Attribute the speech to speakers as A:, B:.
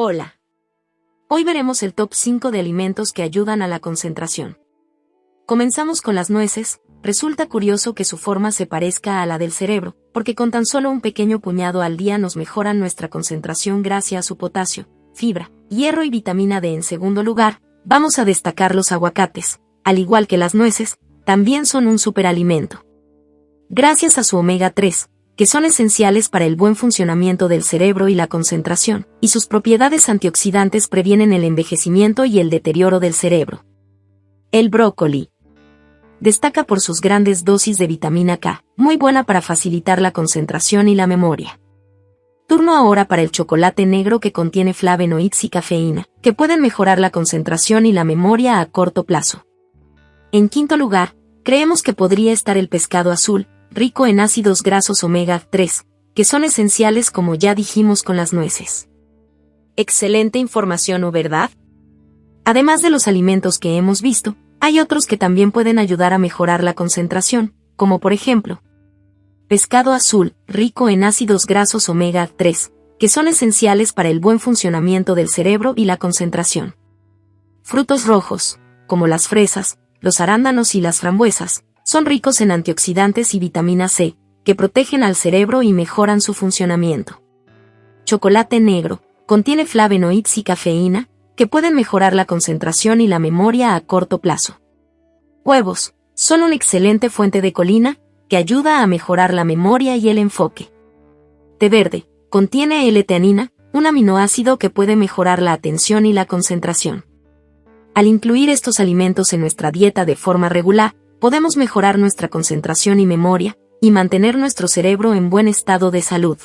A: Hola. Hoy veremos el top 5 de alimentos que ayudan a la concentración. Comenzamos con las nueces, resulta curioso que su forma se parezca a la del cerebro, porque con tan solo un pequeño puñado al día nos mejoran nuestra concentración gracias a su potasio, fibra, hierro y vitamina D. En segundo lugar, vamos a destacar los aguacates, al igual que las nueces, también son un superalimento. Gracias a su omega 3, que son esenciales para el buen funcionamiento del cerebro y la concentración, y sus propiedades antioxidantes previenen el envejecimiento y el deterioro del cerebro. El brócoli. Destaca por sus grandes dosis de vitamina K, muy buena para facilitar la concentración y la memoria. Turno ahora para el chocolate negro que contiene flavonoids y cafeína, que pueden mejorar la concentración y la memoria a corto plazo. En quinto lugar, creemos que podría estar el pescado azul, rico en ácidos grasos omega 3, que son esenciales como ya dijimos con las nueces. Excelente información, ¿o verdad? Además de los alimentos que hemos visto, hay otros que también pueden ayudar a mejorar la concentración, como por ejemplo, pescado azul, rico en ácidos grasos omega 3, que son esenciales para el buen funcionamiento del cerebro y la concentración. Frutos rojos, como las fresas, los arándanos y las frambuesas, son ricos en antioxidantes y vitamina C, que protegen al cerebro y mejoran su funcionamiento. Chocolate negro, contiene flavonoids y cafeína, que pueden mejorar la concentración y la memoria a corto plazo. Huevos, son una excelente fuente de colina, que ayuda a mejorar la memoria y el enfoque. Té verde, contiene L-teanina, un aminoácido que puede mejorar la atención y la concentración. Al incluir estos alimentos en nuestra dieta de forma regular, podemos mejorar nuestra concentración y memoria, y mantener nuestro cerebro en buen estado de salud.